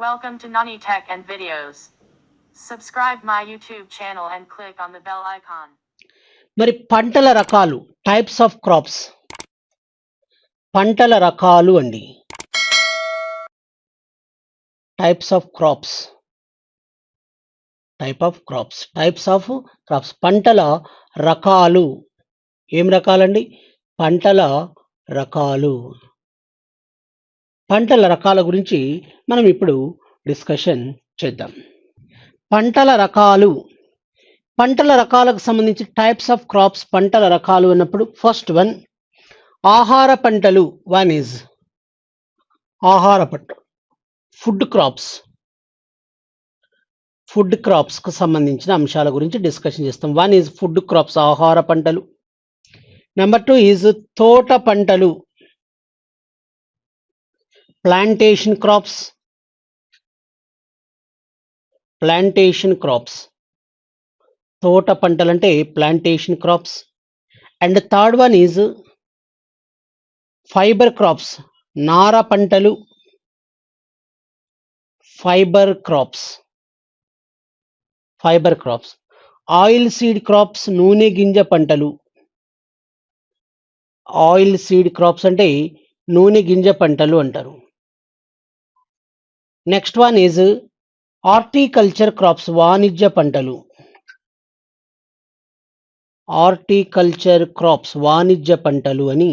Welcome to Nani Tech and Videos. Subscribe my YouTube channel and click on the bell icon. మరి పంటల రకాలు types of crops పంటల రకాలు అండి types of crops type of crops types of crops పంటల రకాలు ఏం రకాలండి పంటల రకాలు పంటల రకాల గురించి మనం ఇప్పుడు డిస్కషన్ చేద్దాం. పంటల రకాలు. పంటల రకాలకు సంబంధించి టైప్స్ ఆఫ్ క్రాప్స్ పంటల రకాలు అన్నప్పుడు ఫస్ట్ వన్ ఆహార పంటలు. వన్ ఈజ్ ఆహార పంట. ఫుడ్ క్రాప్స్ ఫుడ్ క్రాప్స్కు సంబంధించిన అంశాల గురించి డిస్కషన్ చేస్తాం. వన్ ఈజ్ ఫుడ్ క్రాప్స్ ఆహార పంటలు. నెంబర్ టూ ఈజ్ తోట పంటలు. ప్లాంటేషన్ క్రాప్స్ ప్లాంటేషన్ క్రాప్స్ తోట పంటలు అంటే plantation crops and third one is fibre crops నార పంటలు. Fibre crops fibre crops oilseed crops నూనె గింజ పంటలు. ఆయిల్ సీడ్ క్రాప్స్ అంటే నూనె గింజ పంటలు అంటారు. Next one is horticulture crops వాణిజ్య పంటలు హార్టికల్చర్ క్రాప్స్ వాణిజ్య పంటలు అని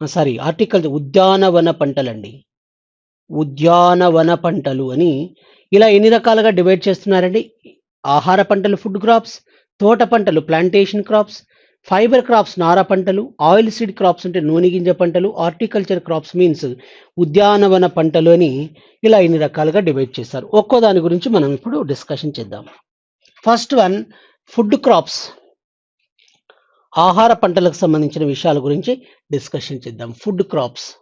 సారీ హార్టికల్చర్ ఉద్యానవన పంటలండి ఉద్యానవన పంటలు అని ఇలా ఎన్ని రకాలుగా డివైడ్ చేస్తున్నారండి? ఆహార పంటలు ఫుడ్ క్రాప్స్ తోట పంటలు ప్లాంటేషన్ క్రాప్స్ ఫైబర్ క్రాప్స్ నార పంటలు ఆయిల్ సీడ్ క్రాప్స్ అంటే నూనె గింజ పంటలు హార్టికల్చర్ క్రాప్స్ మీన్స్ ఉద్యానవన పంటలు అని ఇలా ఎన్ని రకాలుగా డివైడ్ చేస్తారు ఒక్కో దాని గురించి మనం ఇప్పుడు డిస్కషన్ చేద్దాం. First one food crops. ఆహార పంటలకు సంబంధించిన విషయాల గురించి డిస్కషన్ చేద్దాం. Food crops.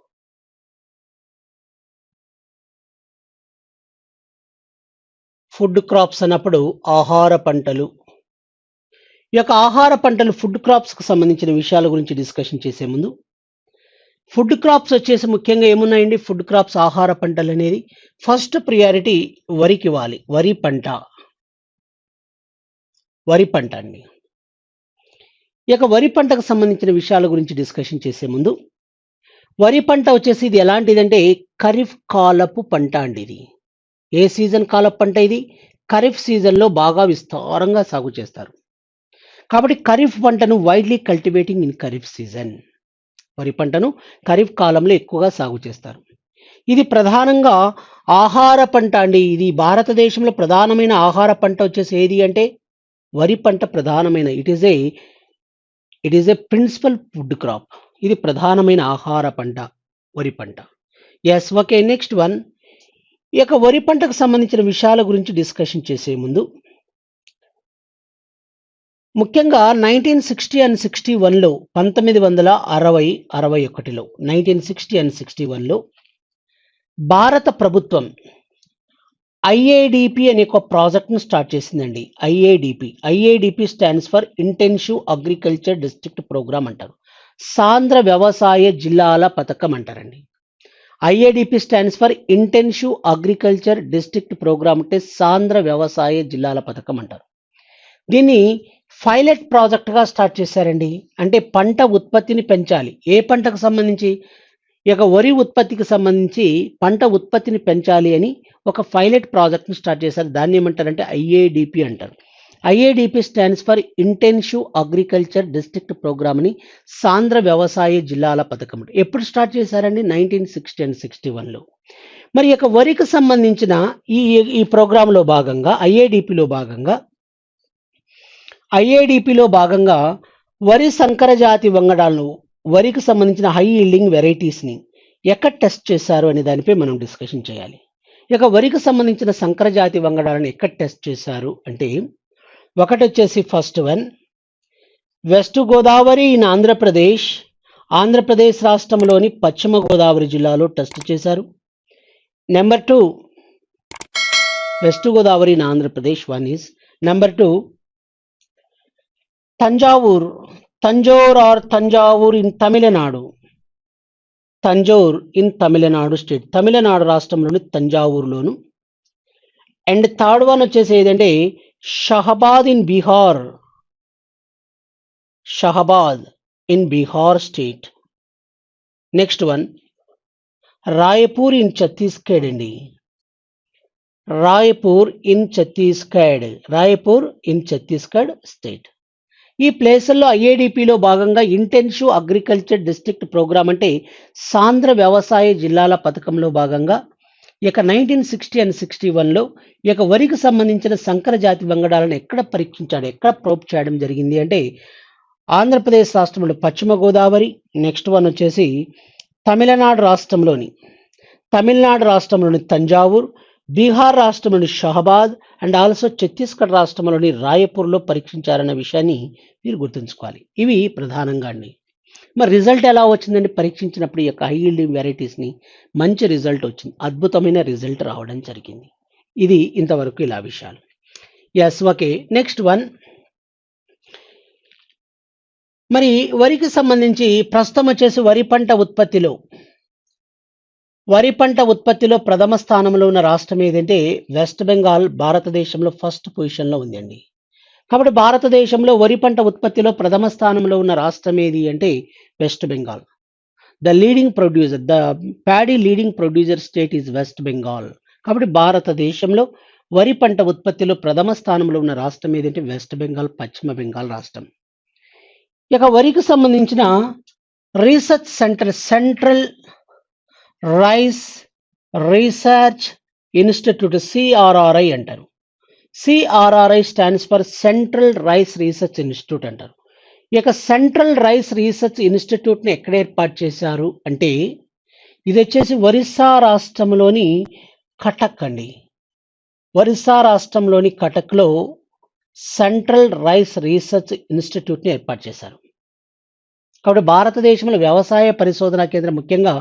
ఫుడ్ క్రాప్స్ అన్నప్పుడు ఆహార పంటలు. ఈ యొక్క ఆహార పంటలు ఫుడ్ క్రాప్స్కి సంబంధించిన విషయాల గురించి డిస్కషన్ చేసే ముందు ఫుడ్ క్రాప్స్ వచ్చేసి ముఖ్యంగా ఏమున్నాయండి? ఫుడ్ క్రాప్స్ ఆహార పంటలు అనేది ఫస్ట్ ప్రియారిటీ వరికి ఇవ్వాలి. వరి పంట. వరి పంట అండి. ఈ యొక్క వరి పంటకు సంబంధించిన విషయాల గురించి డిస్కషన్ చేసే ముందు వరి పంట వచ్చేసి ఇది ఎలాంటిదంటే ఖరీఫ్ కాలపు పంట అండి ఇది. ఏ సీజన్ కాలపు పంట ఇది? ఖరీఫ్ సీజన్లో బాగా విస్తారంగా సాగు చేస్తారు. కాబట్టి ఖరీఫ్ పంటను widely cultivating in kharif season వరి పంటను ఖరీఫ్ కాలంలో ఎక్కువగా సాగు చేస్తారు. ఇది ప్రధానంగా ఆహార పంట అండి. ఇది భారతదేశంలో ప్రధానమైన ఆహార పంట వచ్చేసి ఏది అంటే వరి పంట ప్రధానమైన. It is a it is a principal food crop ఇది ప్రధానమైన ఆహార పంట వరి పంట. ఎస్ ఓకే నెక్స్ట్ వన్ ఈ యొక్క వరి పంటకు సంబంధించిన విషయాల గురించి డిస్కషన్ చేసే ముందు ముఖ్యంగా నైన్టీన్ సిక్స్టీ అండ్ సిక్స్టీ వన్లో పంతొమ్మిది వందల అరవై అరవై ఒకటిలో నైన్టీన్ సిక్స్టీ అండ్ సిక్స్టీ వన్లో భారత ప్రభుత్వం ఐఏడిపి అనే ఒక ప్రాజెక్ట్ను స్టార్ట్ చేసిందండి. IADP. IADP stands for Intensive Agriculture District Programme అంటారు. సాంద్ర వ్యవసాయ జిల్లాల పథకం అంటారండి. IADP stands for Intensive Agriculture District Programme అంటే సాంద్ర వ్యవసాయ జిల్లాల పథకం అంటారు. దీన్ని పైలట్ ప్రాజెక్ట్గా స్టార్ట్ చేశారండి. అంటే పంట ఉత్పత్తిని పెంచాలి. ఏ పంటకు సంబంధించి? ఈ యొక్క వరి ఉత్పత్తికి సంబంధించి పంట ఉత్పత్తిని పెంచాలి అని ఒక పైలట్ ప్రాజెక్ట్ని స్టార్ట్ చేశారు. దాన్ని ఏమంటారంటే ఐఏడిపి అంటారు. IADP stands for Intensive Agriculture District Programme అని సాంద్ర వ్యవసాయ జిల్లాల పథకం. ఎప్పుడు స్టార్ట్ చేశారండి? నైన్టీన్ సిక్స్టీ అండ్ సిక్స్టీ వన్లో మరి యొక్క వరికి సంబంధించిన ఈ ఈ ప్రోగ్రాంలో భాగంగా ఐఏడిపిలో భాగంగా ఐఏడిపిలో భాగంగా వరి సంకరజాతి వంగడాలను వరికి సంబంధించిన హై ఈల్డింగ్ వెరైటీస్ని ఎక్కడ టెస్ట్ చేశారు అనే దానిపై మనం డిస్కషన్ చేయాలి. ఇక వరికి సంబంధించిన సంకరజాతి వంగడాలను ఎక్కడ టెస్ట్ చేశారు అంటే ఒకటి వచ్చేసి first one west Godavari in Andhra Pradesh Andhra Pradesh రాష్ట్రంలోని పశ్చిమ గోదావరి జిల్లాలో టెస్ట్ చేశారు. Number two west Godavari in Andhra Pradesh one is number two Thanjavur Tanjore or Thanjavur in Tamil Nadu. Tanjore in Tamil Nadu state. Tamil Nadu రాష్ట్రంలోని తంజావూరులోను. And third one వచ్చేసి ఏదంటే Shahabad in Bihar. Shahabad in Bihar state. Next one Raipur in Chhattisgarh అండి. Raipur in Chhattisgarh. Raipur in Chhattisgarh state. ఈ ప్లేసుల్లో ఐఏడిపిలో భాగంగా intensive agriculture district programme అంటే సాంద్ర వ్యవసాయ జిల్లాల పథకంలో భాగంగా ఇక నైన్టీన్ సిక్స్టీ అండ్ సిక్స్టీ వన్లో ఇక వరికి సంబంధించిన సంకర జాతి వంగడాలను ఎక్కడ పరీక్షించాడు ఎక్కడ ప్రోప్ చేయడం జరిగింది అంటే ఆంధ్రప్రదేశ్ రాష్ట్రంలో పశ్చిమ గోదావరి నెక్స్ట్ వన్ వచ్చేసి తమిళనాడు రాష్ట్రంలోని తమిళనాడు రాష్ట్రంలోని తంజావూర్ బీహార్ రాష్ట్రంలోని షహబాద్ అండ్ ఆల్సో ఛత్తీస్గఢ్ రాష్ట్రంలోని రాయపూర్లో పరీక్షించారన్న విషయాన్ని మీరు గుర్తుంచుకోవాలి. ఇవి ప్రధానంగా అండి. మరి రిజల్ట్ ఎలా వచ్చిందని పరీక్షించినప్పుడు ఈ యొక్క హై ఈల్డింగ్ వెరైటీస్ని మంచి రిజల్ట్ వచ్చింది. అద్భుతమైన రిజల్ట్ రావడం జరిగింది. ఇది ఇంతవరకు ఇలా విషయాలు. ఎస్ ఓకే నెక్స్ట్ వన్ మరి వరికి సంబంధించి ప్రస్తుతం వచ్చేసి వరి పంట ఉత్పత్తిలో వరి పంట ఉత్పత్తిలో ప్రథమ స్థానంలో ఉన్న రాష్ట్రం ఏదంటే వెస్ట్ బెంగాల్ భారతదేశంలో ఫస్ట్ పొజిషన్లో ఉందండి. కాబట్టి భారతదేశంలో వరి పంట ఉత్పత్తిలో ప్రథమ స్థానంలో ఉన్న రాష్ట్రం ఏది అంటే West Bengal. The leading producer the paddy leading producer state is West Bengal. కాబట్టి భారతదేశంలో వరి పంట ఉత్పత్తిలో ప్రథమ స్థానంలో ఉన్న రాష్ట్రం ఏదంటే వెస్ట్ బెంగాల్ పశ్చిమ బెంగాల్ రాష్ట్రం. ఇక వరికి సంబంధించిన research centre Central Rice Research Institute CRRI అంటారు. CRRI stands for Central Rice Research Institute అంటారు. ఈ యొక్క సెంట్రల్ రైస్ రీసెర్చ్ ఇన్స్టిట్యూట్ని ఎక్కడ ఏర్పాటు చేశారు అంటే ఇది వచ్చేసి ఒరిస్సా రాష్ట్రంలోని కటక్ అండి. ఒరిస్సా రాష్ట్రంలోని కటక్లో సెంట్రల్ రైస్ రీసెర్చ్ ఇన్స్టిట్యూట్ని ఏర్పాటు చేశారు. కాబట్టి భారతదేశంలో వ్యవసాయ పరిశోధన కేంద్రం ముఖ్యంగా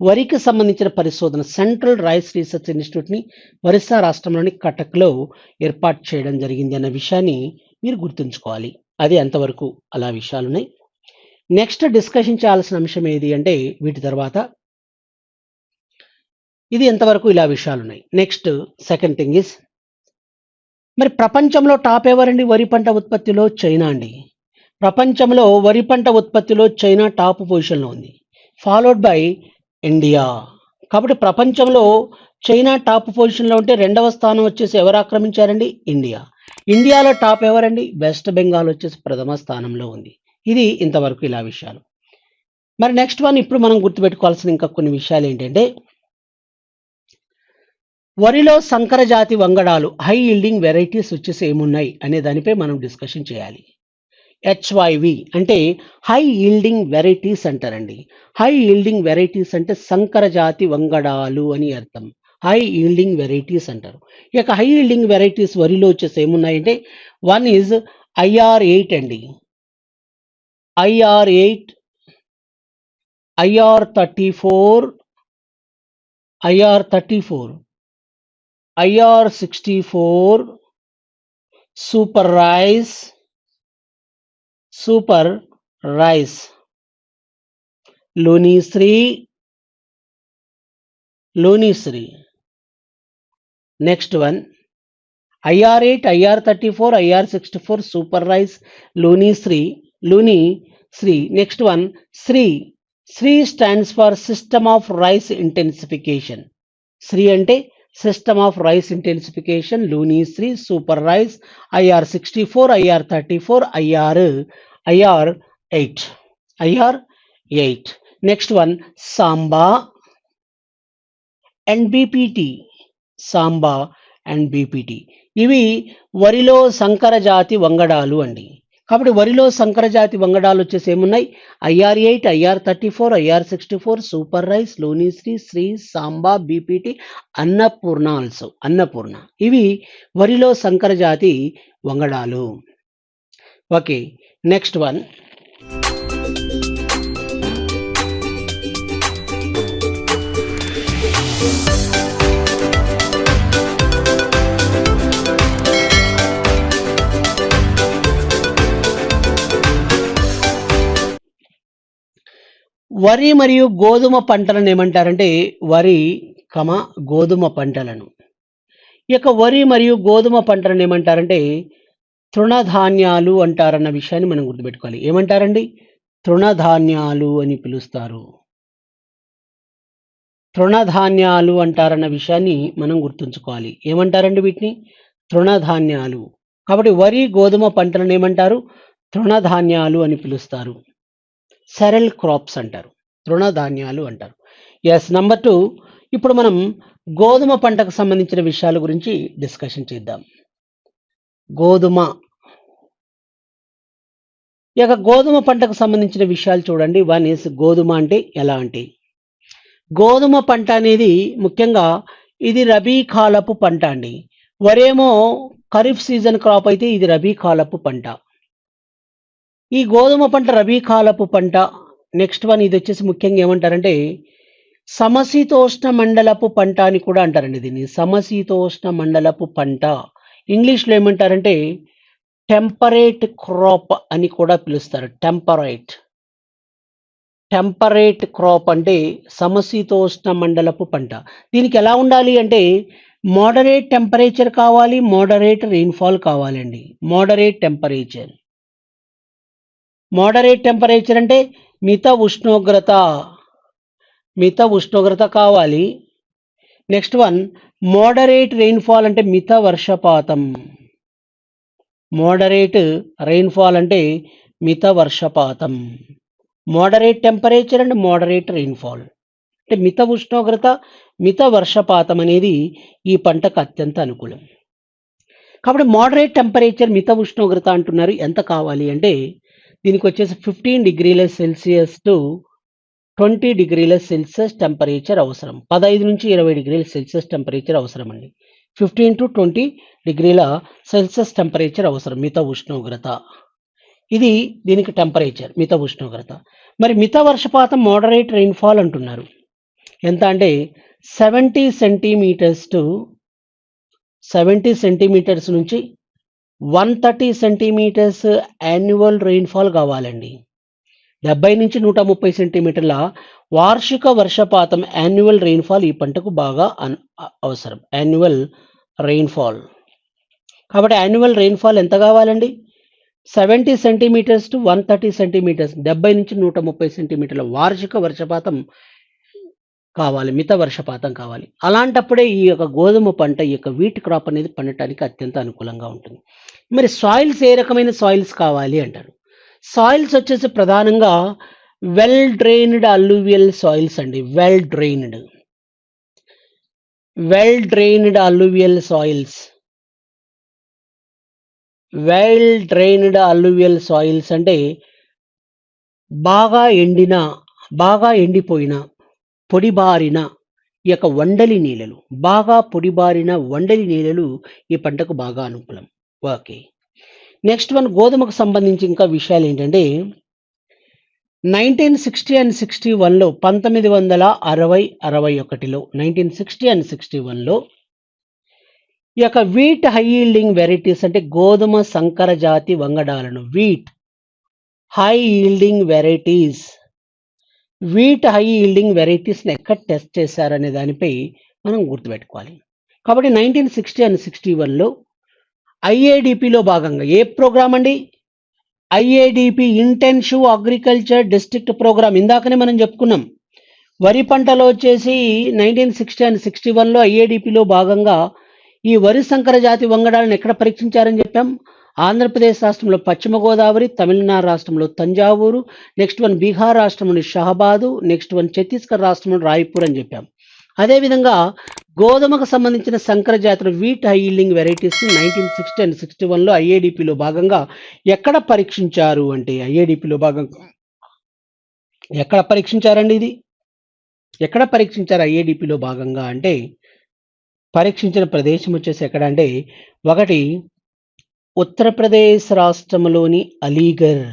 వరికి సంబంధించిన పరిశోధన సెంట్రల్ రైస్ రీసెర్చ్ ఇన్స్టిట్యూట్ని ఒరిస్సా రాష్ట్రంలోని కటక్లో ఏర్పాటు చేయడం జరిగింది అన్న విషయాన్ని మీరు గుర్తుంచుకోవాలి. అది ఎంతవరకు అలా విషయాలు ఉన్నాయి నెక్స్ట్ డిస్కషన్ చేయాల్సిన అంశం ఏది అంటే వీటి తర్వాత ఇది ఎంతవరకు ఇలా విషయాలు ఉన్నాయి నెక్స్ట్ సెకండ్ థింగ్ ఇస్ మరి ప్రపంచంలో టాప్ ఎవరండి? వరి పంట ఉత్పత్తిలో చైనా అండి. ప్రపంచంలో వరి పంట ఉత్పత్తిలో చైనా టాప్ పొజిషన్లో ఉంది ఫాలోడ్ బై ఇండియా. కాబట్టి ప్రపంచంలో చైనా టాప్ పొజిషన్లో ఉంటే రెండవ స్థానం వచ్చేసి ఎవరు ఆక్రమించారండి? ఇండియా. ఇండియాలో టాప్ ఎవరండి? వెస్ట్ బెంగాల్ వచ్చేసి ప్రథమ స్థానంలో ఉంది. ఇది ఇంతవరకు ఇలా విషయాలు. మరి నెక్స్ట్ వన్ ఇప్పుడు మనం గుర్తుపెట్టుకోవాల్సిన ఇంకా కొన్ని విషయాలు ఏంటంటే వరిలో సంకర జాతి వంగడాలు హై ఈల్డింగ్ వెరైటీస్ వచ్చేసి ఏమున్నాయి అనే దానిపై మనం డిస్కషన్ చేయాలి. హెచ్వైవి అంటే హై ఈల్డింగ్ వెరైటీస్ అంటారండి. హై ఈల్డింగ్ వెరైటీస్ అంటే సంకర జాతి వంగడాలు అని అర్థం. హై ఈల్డింగ్ వెరైటీస్ అంటారు. ఇక యొక్క హై ఈల్డింగ్ వెరైటీస్ వరిలో వచ్చేసి ఏమున్నాయంటే వన్ ఈజ్ ఐఆర్ ఎయిట్ అండి. IR eight IR thirty four IR thirty four IR sixty four super rice super rice. Lunishree Lunishree next one. IR eight IR thirty four IR sixty four super rice. Lunishree Luni Shree. Next one. SRI. SRI stands for system of rice intensification. SRI అంటే system of rice intensification. Lunishree super rice. IR sixty four IR thirty four IR IR eight. IR eight. Next one Samba and BPT. Samba and BPT. ఇవి వరిలో సంకర జాతి వంగడాలు అండి. కాబట్టి వరిలో సంకర జాతి వంగడాలు వచ్చేసి ఏమున్నాయి? IR eight IR thirty four IR sixty four super rice Lunishree SRI Samba BPT Annapurna also Annapurna. ఇవి వరిలో సంకర జాతి వంగడాలు. Okay next one. వరి మరియు గోధుమ పంటలను ఏమంటారంటే వరి కమ గోధుమ పంటలను. ఈ యొక్క వరి మరియు గోధుమ పంటలను ఏమంటారంటే తృణధాన్యాలు అంటారన్న విషయాన్ని మనం గుర్తుపెట్టుకోవాలి. ఏమంటారండి? తృణధాన్యాలు అని పిలుస్తారు. తృణధాన్యాలు అంటారన్న విషయాన్ని మనం గుర్తుంచుకోవాలి. ఏమంటారండి వీటిని? తృణధాన్యాలు. కాబట్టి వరి గోధుమ పంటలను ఏమంటారు? తృణధాన్యాలు అని పిలుస్తారు. సెరల్ క్రాప్స్ అంటారు. తృణధాన్యాలు అంటారు. ఎస్ నంబర్ టూ ఇప్పుడు మనం గోధుమ పంటకు సంబంధించిన విషయాల గురించి డిస్కషన్ చేద్దాం. గోధుమ. ఈ యొక్క గోధుమ పంటకు సంబంధించిన విషయాలు చూడండి. వన్ ఇస్ గోధుమ అంటే ఎలాంటి గోధుమ పంట అనేది ముఖ్యంగా ఇది రబీ కాలపు పంట అండి. వరేమో ఖరీఫ్ సీజన్ క్రాప్ అయితే ఇది రబీ కాలపు పంట. ఈ గోధుమ పంట రబీ కాలపు పంట. నెక్స్ట్ వన్ ఇది వచ్చేసి ముఖ్యంగా ఏమంటారంటే సమశీతోష్ణ మండలపు పంట అని కూడా అంటారండి దీన్ని. సమశీతోష్ణ మండలపు పంట. ఇంగ్లీష్లో ఏమంటారంటే టెంపరేట్ క్రాప్ అని కూడా పిలుస్తారు. టెంపరేట్. టెంపరేట్ క్రాప్ అంటే సమశీతోష్ణ మండలపు పంట. దీనికి ఎలా ఉండాలి అంటే మోడరేట్ టెంపరేచర్ కావాలి మోడరేట్ రెయిన్ఫాల్ కావాలండి. Moderate temperature. మోడరేట్ టెంపరేచర్ అంటే మిత ఉష్ణోగ్రత. మిత ఉష్ణోగ్రత కావాలి నెక్స్ట్ వన్ మోడరేట్ రెయిన్ఫాల్ అంటే మిత వర్షపాతం. మోడరేట్ రెయిన్ఫాల్ అంటే మిత వర్షపాతం. Moderate temperature and moderate rainfall అంటే మిత ఉష్ణోగ్రత మిత వర్షపాతం అనేది ఈ పంటకు అత్యంత అనుకూలం. కాబట్టి మోడరేట్ టెంపరేచర్ మిత ఉష్ణోగ్రత అంటున్నారు. ఎంత కావాలి అంటే దీనికి వచ్చేసి ఫిఫ్టీన్ డిగ్రీల సెల్సియస్ టు ట్వంటీ డిగ్రీల సెల్సియస్ టెంపరేచర్ అవసరం. పదహైదు నుంచి ఇరవై డిగ్రీల సెల్సియస్ టెంపరేచర్ అవసరం అండి ఫిఫ్టీన్ టు ట్వంటీ డిగ్రీల సెల్సియస్ టెంపరేచర్ అవసరం మిత ఉష్ణోగ్రత. ఇది దీనికి టెంపరేచర్ మిత ఉష్ణోగ్రత. మరి మిత వర్షపాతం మోడరేట్ రెయిన్ఫాల్ అంటున్నారు. ఎంత అంటే seventy centimetres to seventy centimetres నుంచి one thirty centimetres annual rainfall కావాలండి. డెబ్బై నుంచి నూట ముప్పై సెంటీమీటర్ల వార్షిక వర్షపాతం యాన్యువల్ రెయిన్ఫాల్ ఈ పంటకు బాగా అన్- అవసరం. యాన్యువల్ రెయిన్ఫాల్ కాబట్టి యాన్యువల్ రెయిన్ఫాల్ ఎంత కావాలండి? Seventy centimetres to one thirty centimetres డెబ్బై నుంచి నూట ముప్పై సెంటీమీటర్ల వార్షిక వర్షపాతం కావాలి. మిత వర్షపాతం కావాలి. అలాంటప్పుడే ఈ యొక్క గోధుమ పంట ఈ యొక్క వీట్ క్రాప్ అనేది పండటానికి అత్యంత అనుకూలంగా ఉంటుంది. మరి సాయిల్స్ ఏ రకమైన సాయిల్స్ కావాలి అంటారు? సాయిల్స్ వచ్చేసి ప్రధానంగా వెల్ డ్రైన్డ్ అల్లూవియల్ సాయిల్స్ అండి. Well drained well drained alluvial soils well drained alluvial soils అంటే బాగా ఎండిన బాగా ఎండిపోయిన పొడిబారిన ఈ యొక్క వండలి నీళ్ళలు బాగా పొడిబారిన వండలి నీళ్ళలు ఈ పంటకు బాగా అనుకూలం. ఓకే. నెక్స్ట్ వన్ గోధుమకు సంబంధించి ఇంకా విషయాలు ఏంటంటే నైన్టీన్ సిక్స్టీ అండ్ సిక్స్టీ వన్లో పంతొమ్మిది వందల అరవై అరవై ఒకటిలో నైన్టీన్ సిక్స్టీ అండ్ సిక్స్టీ వన్లో ఈ యొక్క వీట్ హై ఈల్డింగ్ వెరైటీస్ అంటే గోధుమ సంకర జాతి వంగడాలను wheat high yielding varieties wheat high yielding వెరైటీస్ని ఎక్కడ టెస్ట్ చేశారనే దానిపై మనం గుర్తుపెట్టుకోవాలి. కాబట్టి నైన్టీన్ సిక్స్టీ అండ్ సిక్స్టీ వన్లో ఐఏడిపిలో భాగంగా ఏ ప్రోగ్రామ్ అండి? IADP Intensive Agriculture District Programme. ఇందాకనే మనం చెప్పుకున్నాం. వరి పంటలో వచ్చేసి నైన్టీన్ సిక్స్టీ అండ్ సిక్స్టీ వన్లో ఐఏడిపిలో భాగంగా ఈ వరి సంకర జాతి వంగడాలను ఎక్కడ పరీక్షించారని చెప్పాం? ఆంధ్రప్రదేశ్ రాష్ట్రంలో పశ్చిమ గోదావరి తమిళనాడు రాష్ట్రంలో తంజావూరు నెక్స్ట్ వన్ బీహార్ రాష్ట్రంలోని షహబాదు నెక్స్ట్ వన్ ఛత్తీస్గఢ్ రాష్ట్రంలో రాయ్పూర్ అని చెప్పాం. అదేవిధంగా గోధుమకు సంబంధించిన సంకర జాతుల wheat high yielding nineteen sixty and sixty వన్లో ఐఏడిపిలో భాగంగా ఎక్కడ పరీక్షించారు అంటే ఐఏడిపిలో భాగంగా ఎక్కడ పరీక్షించారండి ఇది? ఎక్కడ పరీక్షించారు ఐఏడిపిలో భాగంగా అంటే పరీక్షించిన ప్రదేశం వచ్చేసి ఎక్కడ అంటే ఒకటి ఉత్తరప్రదేశ్ రాష్ట్రంలోని అలీగర్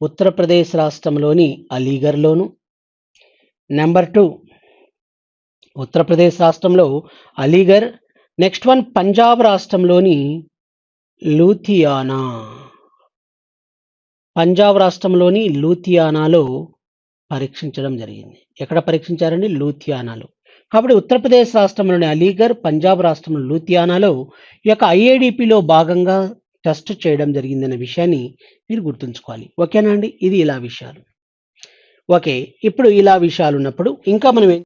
ఉత్తరప్రదేశ్ రాష్ట్రంలోని అలీగర్లోను నెంబర్ టూ ఉత్తరప్రదేశ్ రాష్ట్రంలో అలీగర్ నెక్స్ట్ వన్ పంజాబ్ రాష్ట్రంలోని లూథియానా. పంజాబ్ రాష్ట్రంలోని లూథియానాలో పరీక్షించడం జరిగింది. ఎక్కడ పరీక్షించారండి? లూథియానాలో. కాబట్టి ఉత్తరప్రదేశ్ రాష్ట్రంలోని అలీగర్ పంజాబ్ రాష్ట్రంలో లూథియానాలో ఈ యొక్క ఐఏడిపిలో భాగంగా టెస్ట్ చేయడం జరిగిందనే విషయాన్ని మీరు గుర్తుంచుకోవాలి. ఓకేనా అండి? ఇది ఇలా విషయాలు. ఓకే ఇప్పుడు ఇలా విషయాలు ఉన్నప్పుడు ఇంకా మనం